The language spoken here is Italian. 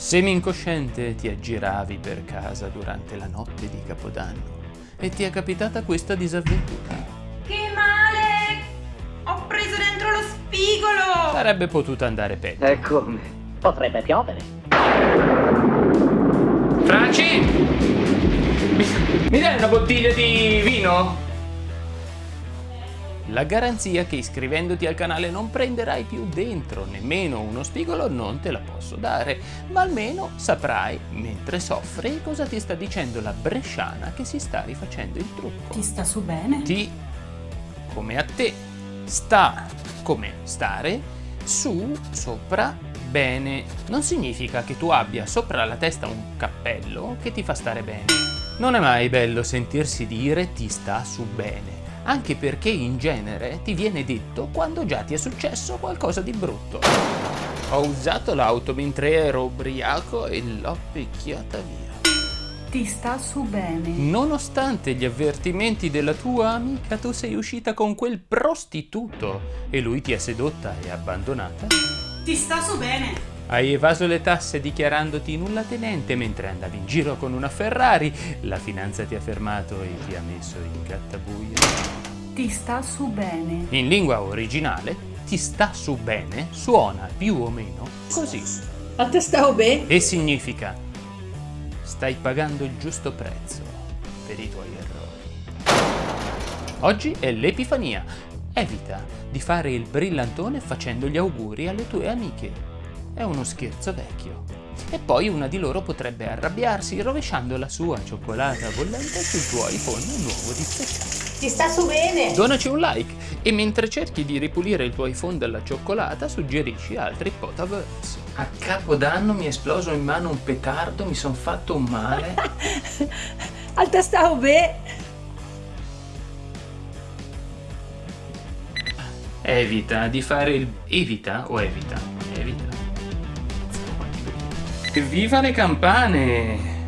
Semi-incosciente ti aggiravi per casa durante la notte di Capodanno e ti è capitata questa disavventura. Che male! Ho preso dentro lo spigolo! Sarebbe potuta andare peggio. E come? Potrebbe piovere. Franci! Mi, mi dai una bottiglia di vino? La garanzia che iscrivendoti al canale non prenderai più dentro nemmeno uno spigolo non te la posso dare, ma almeno saprai, mentre soffri, cosa ti sta dicendo la bresciana che si sta rifacendo il trucco. Ti sta su bene? Ti, come a te, sta come stare, su, sopra, bene. Non significa che tu abbia sopra la testa un cappello che ti fa stare bene. Non è mai bello sentirsi dire ti sta su bene anche perché in genere ti viene detto quando già ti è successo qualcosa di brutto. Ho usato l'auto mentre ero ubriaco e l'ho picchiata via. Ti sta su bene. Nonostante gli avvertimenti della tua amica, tu sei uscita con quel prostituto e lui ti ha sedotta e abbandonata? Ti sta su bene. Hai evaso le tasse dichiarandoti nulla tenente mentre andavi in giro con una Ferrari. La finanza ti ha fermato e ti ha messo in gattabuia. Ti sta su bene. In lingua originale, ti sta su bene suona più o meno così. A te stavo bene? E significa stai pagando il giusto prezzo per i tuoi errori. Oggi è l'Epifania. Evita di fare il brillantone facendo gli auguri alle tue amiche è uno scherzo vecchio. E poi una di loro potrebbe arrabbiarsi rovesciando la sua cioccolata bollente sul tuo iPhone nuovo di steccato. Ti sta su bene! Donaci un like e mentre cerchi di ripulire il tuo iPhone dalla cioccolata suggerisci altri potaverse. A capodanno mi è esploso in mano un petardo, mi son fatto un male. Al te stavo bene! Evita di fare il... evita o? Evita. Viva le campane!